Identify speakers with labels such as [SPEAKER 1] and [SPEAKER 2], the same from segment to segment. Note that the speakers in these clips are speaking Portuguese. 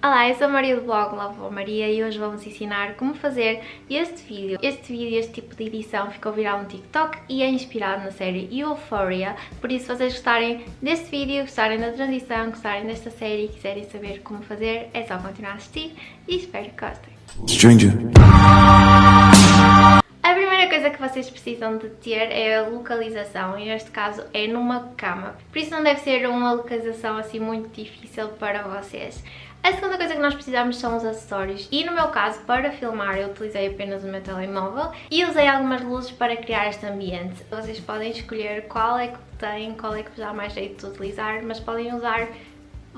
[SPEAKER 1] Olá, eu sou a Maria do blog Love Maria e hoje vamos ensinar como fazer este vídeo. Este vídeo, este tipo de edição ficou viral no TikTok e é inspirado na série Euphoria, por isso se vocês gostarem deste vídeo, gostarem da transição, gostarem desta série e quiserem saber como fazer, é só continuar a assistir e espero que gostem.
[SPEAKER 2] Stranger.
[SPEAKER 1] A primeira coisa que vocês precisam de ter é a localização, e neste caso é numa cama. Por isso não deve ser uma localização assim muito difícil para vocês. A segunda coisa que nós precisamos são os acessórios e no meu caso para filmar eu utilizei apenas o meu telemóvel e usei algumas luzes para criar este ambiente. Vocês podem escolher qual é que tem, qual é que vos dá mais jeito de utilizar, mas podem usar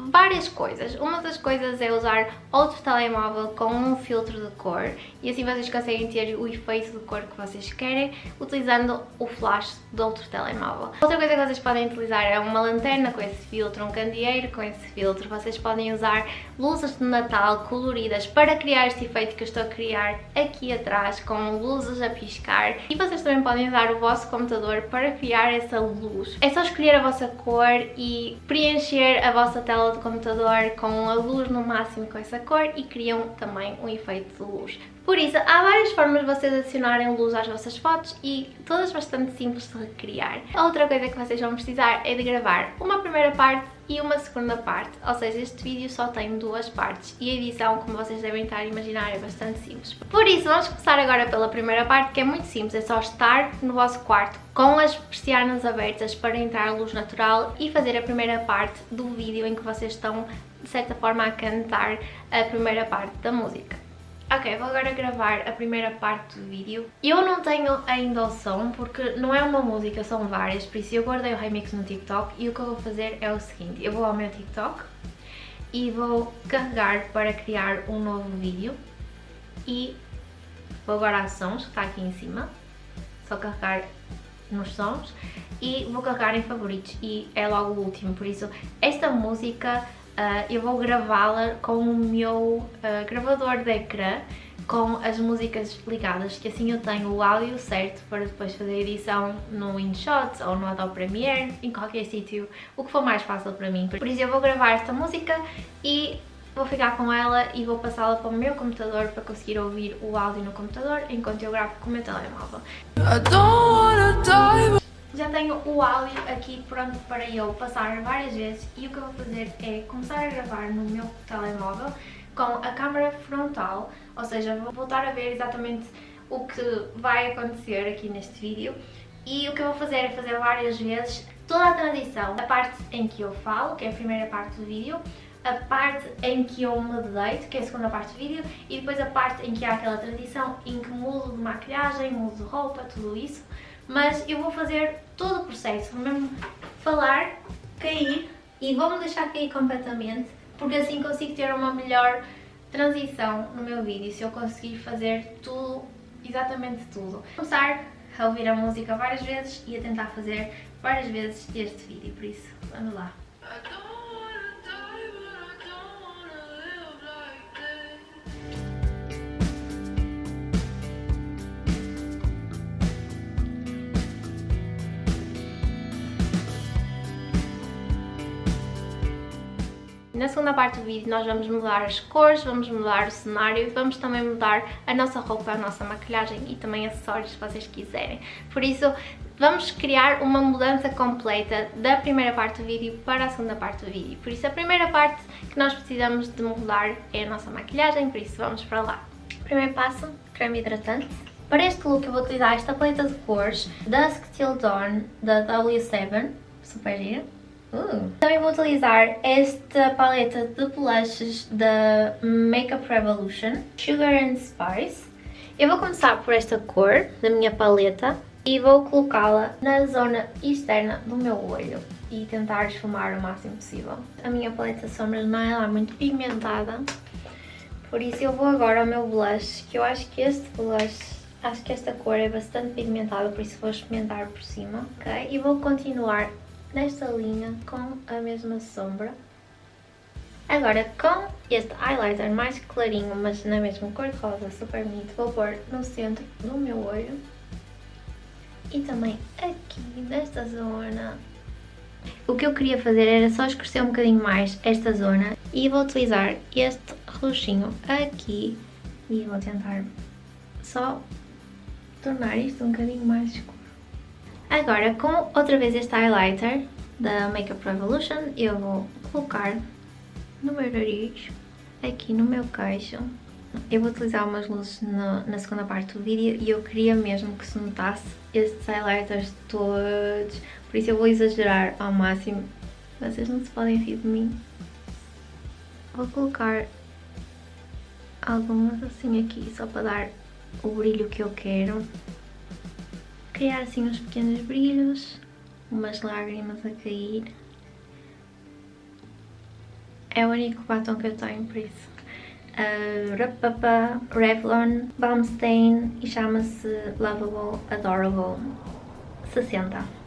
[SPEAKER 1] várias coisas. Uma das coisas é usar outro telemóvel com um filtro de cor e assim vocês conseguem ter o efeito de cor que vocês querem utilizando o flash de outro telemóvel. Outra coisa que vocês podem utilizar é uma lanterna com esse filtro, um candeeiro com esse filtro. Vocês podem usar luzes de Natal coloridas para criar este efeito que eu estou a criar aqui atrás com luzes a piscar e vocês também podem usar o vosso computador para criar essa luz. É só escolher a vossa cor e preencher a vossa tela tela do computador com a luz no máximo com essa cor e criam também um efeito de luz. Por isso, há várias formas de vocês adicionarem luz às vossas fotos e todas bastante simples de recriar. A outra coisa que vocês vão precisar é de gravar uma primeira parte e uma segunda parte, ou seja, este vídeo só tem duas partes e a edição, como vocês devem estar a imaginar, é bastante simples. Por isso, vamos começar agora pela primeira parte, que é muito simples, é só estar no vosso quarto com as persianas abertas para entrar luz natural e fazer a primeira parte do vídeo em que vocês estão, de certa forma, a cantar a primeira parte da música. Ok, vou agora gravar a primeira parte do vídeo. Eu não tenho ainda o som porque não é uma música, são várias, por isso eu guardei o remix no TikTok e o que eu vou fazer é o seguinte, eu vou ao meu TikTok e vou carregar para criar um novo vídeo e vou agora a sons, que está aqui em cima, só carregar nos sons e vou carregar em favoritos e é logo o último, por isso esta música uh, eu vou gravá-la com o meu uh, gravador de ecrã com as músicas ligadas, que assim eu tenho o áudio certo para depois fazer a edição no InShot ou no Adobe Premiere, em qualquer sítio, o que for mais fácil para mim. Por isso eu vou gravar esta música e vou ficar com ela e vou passá-la para o meu computador para conseguir ouvir o áudio no computador enquanto eu gravo com o meu telemóvel. Já tenho o áudio aqui pronto para eu passar várias vezes e o que eu vou fazer é começar a gravar no meu telemóvel com a câmera frontal, ou seja, vou voltar a ver exatamente o que vai acontecer aqui neste vídeo. E o que eu vou fazer é fazer várias vezes toda a transição, a parte em que eu falo, que é a primeira parte do vídeo, a parte em que eu me deito, que é a segunda parte do vídeo, e depois a parte em que há aquela transição em que mudo de maquilhagem, mudo de roupa, tudo isso mas eu vou fazer todo o processo, vou mesmo falar, cair e vou-me deixar cair completamente, porque assim consigo ter uma melhor transição no meu vídeo, se eu conseguir fazer tudo, exatamente tudo. Vou começar a ouvir a música várias vezes e a tentar fazer várias vezes este vídeo, por isso, vamos lá. Na segunda parte do vídeo nós vamos mudar as cores, vamos mudar o cenário e vamos também mudar a nossa roupa, a nossa maquilhagem e também acessórios se vocês quiserem. Por isso vamos criar uma mudança completa da primeira parte do vídeo para a segunda parte do vídeo. Por isso a primeira parte que nós precisamos de mudar é a nossa maquilhagem, por isso vamos para lá. Primeiro passo, creme hidratante. Para este look eu vou utilizar esta paleta de cores Dusk Till Dawn da W7, super gira. Uh. Também vou utilizar esta paleta de blushes da Makeup Revolution, Sugar and Spice. Eu vou começar por esta cor da minha paleta e vou colocá-la na zona externa do meu olho e tentar esfumar o máximo possível. A minha paleta de sombras não é lá muito pigmentada, por isso eu vou agora ao meu blush, que eu acho que este blush Acho que esta cor é bastante pigmentada, por isso vou experimentar por cima, ok? E vou continuar nesta linha com a mesma sombra. Agora com este highlighter mais clarinho, mas na mesma cor de rosa, super bonito, vou pôr no centro do meu olho. E também aqui, nesta zona. O que eu queria fazer era só escurecer um bocadinho mais esta zona E vou utilizar este roxinho aqui e vou tentar só tornar isto um bocadinho mais escuro. Agora, com outra vez este highlighter da Makeup Revolution, eu vou colocar no meu nariz, aqui no meu queixo. Eu vou utilizar umas luzes na, na segunda parte do vídeo e eu queria mesmo que se notasse estes highlighters todos, por isso eu vou exagerar ao máximo. Vocês não se podem rir de mim. Vou colocar algumas assim aqui, só para dar o brilho que eu quero. Criar assim uns pequenos brilhos, umas lágrimas a cair. É o único batom que eu tenho, por isso. Uh, Rapapa Revlon Balm Stain e chama-se Lovable Adorable 60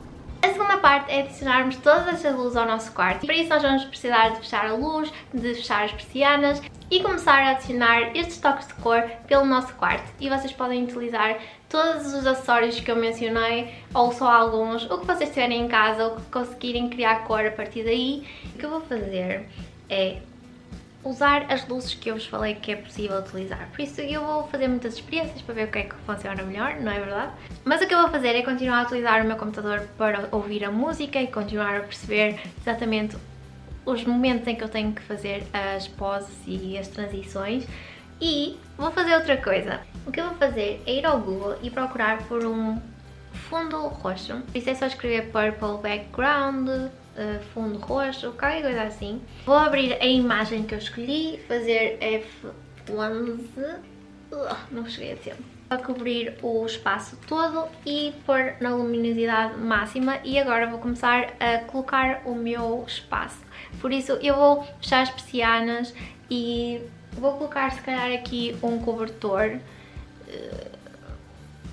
[SPEAKER 1] segunda parte é adicionarmos todas estas luzes ao nosso quarto. Para isso nós vamos precisar de fechar a luz, de fechar as persianas e começar a adicionar estes toques de cor pelo nosso quarto. E vocês podem utilizar todos os acessórios que eu mencionei, ou só alguns, o que vocês tiverem em casa, ou que conseguirem criar cor a partir daí. O que eu vou fazer é usar as luzes que eu vos falei que é possível utilizar. Por isso eu vou fazer muitas experiências para ver o que é que funciona melhor, não é verdade? Mas o que eu vou fazer é continuar a utilizar o meu computador para ouvir a música e continuar a perceber exatamente os momentos em que eu tenho que fazer as poses e as transições e vou fazer outra coisa. O que eu vou fazer é ir ao Google e procurar por um fundo roxo. Isso é só escrever Purple Background uh, fundo roxo, qualquer coisa assim. Vou abrir a imagem que eu escolhi, fazer F11, uh, não cheguei a tempo. Para cobrir o espaço todo e pôr na luminosidade máxima e agora vou começar a colocar o meu espaço. Por isso eu vou fechar as persianas e vou colocar se calhar aqui um cobertor uh,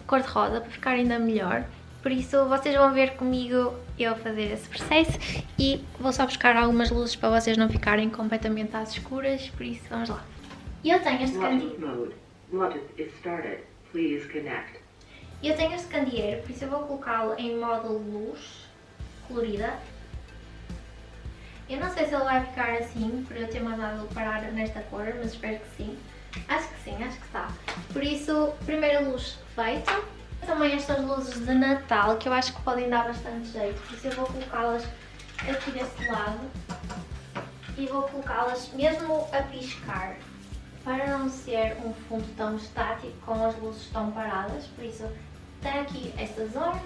[SPEAKER 1] cor-de-rosa para ficar ainda melhor. Por isso vocês vão ver comigo eu fazer esse processo e vou só buscar algumas luzes para vocês não ficarem completamente às escuras, por isso vamos lá. E eu tenho este candeeiro. Eu tenho este candeeiro, por isso eu vou colocá-lo em modo luz colorida. Eu não sei se ele vai ficar assim, por eu ter mandado parar nesta cor, mas espero que sim. Acho que sim, acho que está. Por isso, primeira luz feita. Também estas luzes de Natal que eu acho que podem dar bastante jeito, por isso eu vou colocá-las aqui deste lado e vou colocá-las mesmo a piscar para não ser um fundo tão estático com as luzes tão paradas, por isso tem aqui esta zona,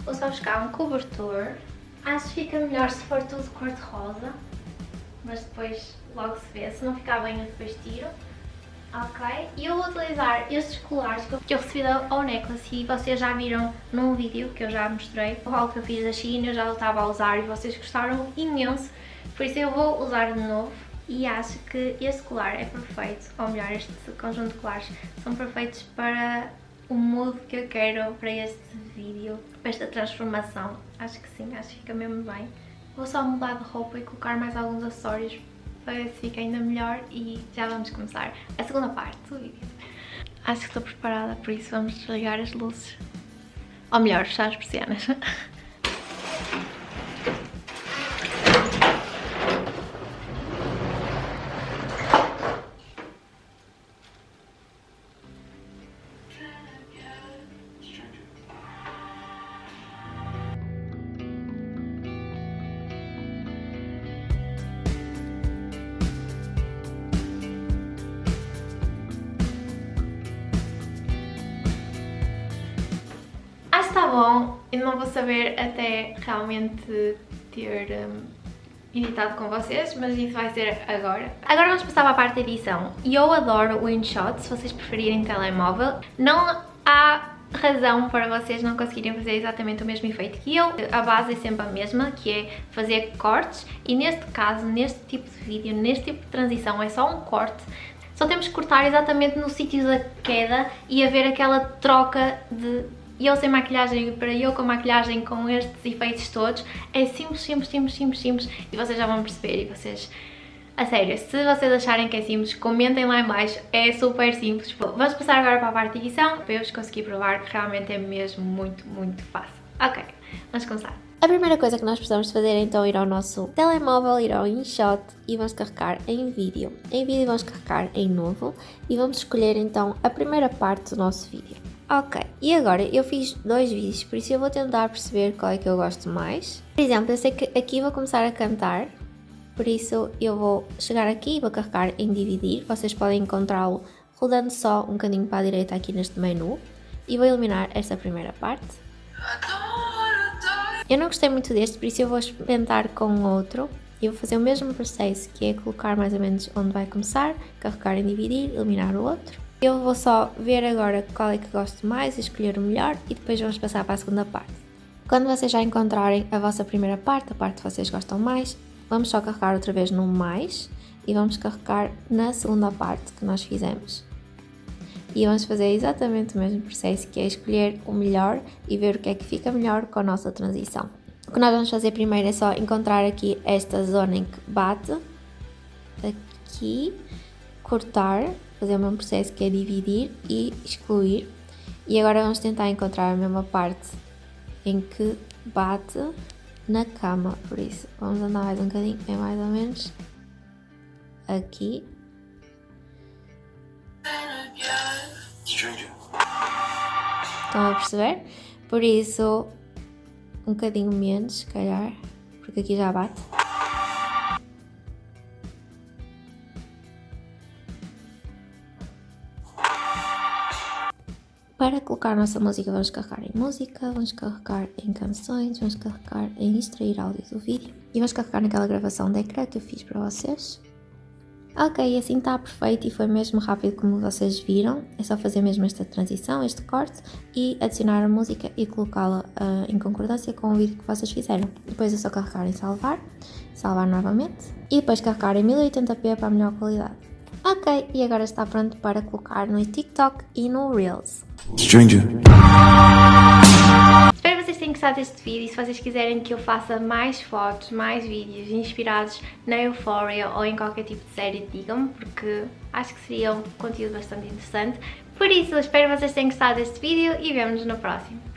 [SPEAKER 1] vou só buscar um cobertor, acho que fica melhor se for tudo cor-de-rosa, mas depois logo se vê, se não ficar bem eu depois tiro. Ok? E eu vou utilizar estes colares que eu recebi da Necklace e vocês já viram num vídeo que eu já mostrei. O haul que eu fiz da China, eu já estava a usar e vocês gostaram imenso. Por isso eu vou usar de novo e acho que este colar é perfeito, ou melhor, este conjunto de colares são perfeitos para o mood que eu quero para este vídeo, para esta transformação. Acho que sim, acho que fica mesmo bem. Vou só mudar de roupa e colocar mais alguns acessórios para ver se fica ainda melhor e já vamos começar a segunda parte do vídeo. Acho que estou preparada, por isso vamos desligar as luzes. Ou melhor, fechar as persianas. bom, eu não vou saber até realmente ter um, editado com vocês, mas isso vai ser agora. Agora vamos passar para a parte da edição. E eu adoro o InShot, se vocês preferirem telemóvel. Não há razão para vocês não conseguirem fazer exatamente o mesmo efeito que eu. A base é sempre a mesma, que é fazer cortes e neste caso, neste tipo de vídeo, neste tipo de transição, é só um corte só temos que cortar exatamente no sítio da queda e haver aquela troca de eu sem maquilhagem para eu com maquilhagem com estes efeitos todos, é simples, simples, simples, simples, simples e vocês já vão perceber e vocês... A sério, se vocês acharem que é simples, comentem lá em baixo, é super simples. Vamos passar agora para a parte de edição, para eu vos conseguir provar que realmente é mesmo muito, muito fácil. Ok, vamos começar. A primeira coisa que nós precisamos fazer é então ir ao nosso telemóvel, ir ao InShot e vamos carregar em vídeo. Em vídeo vamos carregar em novo e vamos escolher então a primeira parte do nosso vídeo. Ok, e agora eu fiz dois vídeos, por isso eu vou tentar perceber qual é que eu gosto mais. Por exemplo, eu sei que aqui vou começar a cantar, por isso eu vou chegar aqui e vou carregar em dividir. Vocês podem encontrá-lo rodando só um bocadinho para a direita aqui neste menu. E vou eliminar esta primeira parte. Eu não gostei muito deste, por isso eu vou experimentar com outro. E vou fazer o mesmo processo, que é colocar mais ou menos onde vai começar, carregar em dividir, eliminar o outro. Eu vou só ver agora qual é que gosto mais, escolher o melhor e depois vamos passar para a segunda parte. Quando vocês já encontrarem a vossa primeira parte, a parte que vocês gostam mais, vamos só carregar outra vez no mais e vamos carregar na segunda parte que nós fizemos. E vamos fazer exatamente o mesmo processo, que é escolher o melhor e ver o que é que fica melhor com a nossa transição. O que nós vamos fazer primeiro é só encontrar aqui esta zona em que bate, aqui, cortar, fazer o mesmo processo que é dividir e excluir. E agora vamos tentar encontrar a mesma parte em que bate na cama, por isso vamos andar mais um bocadinho, é mais ou menos aqui Estão a perceber? Por isso, um bocadinho menos, se calhar, porque aqui já bate. Para colocar nossa música, vamos carregar em música, vamos carregar em canções, vamos carregar em extrair áudio do vídeo e vamos carregar naquela gravação de ecrã que eu fiz para vocês. Ok, assim está perfeito e foi mesmo rápido como vocês viram. É só fazer mesmo esta transição, este corte e adicionar a música e colocá-la uh, em concordância com o vídeo que vocês fizeram. Depois é só carregar em salvar, salvar novamente e depop carregar em 1080p para melhor qualidade. Ok, e agora está pronto para colocar no TikTok e no Reels. Stranger
[SPEAKER 3] tenham gostado deste vídeo e se vocês quiserem que eu faça mais fotos, mais vídeos inspirados na Euphoria ou em qualquer tipo de série, digam-me, porque acho que seria um conteúdo bastante interessante. Por isso, espero que vocês tenham gostado deste vídeo e vemo-nos no próximo.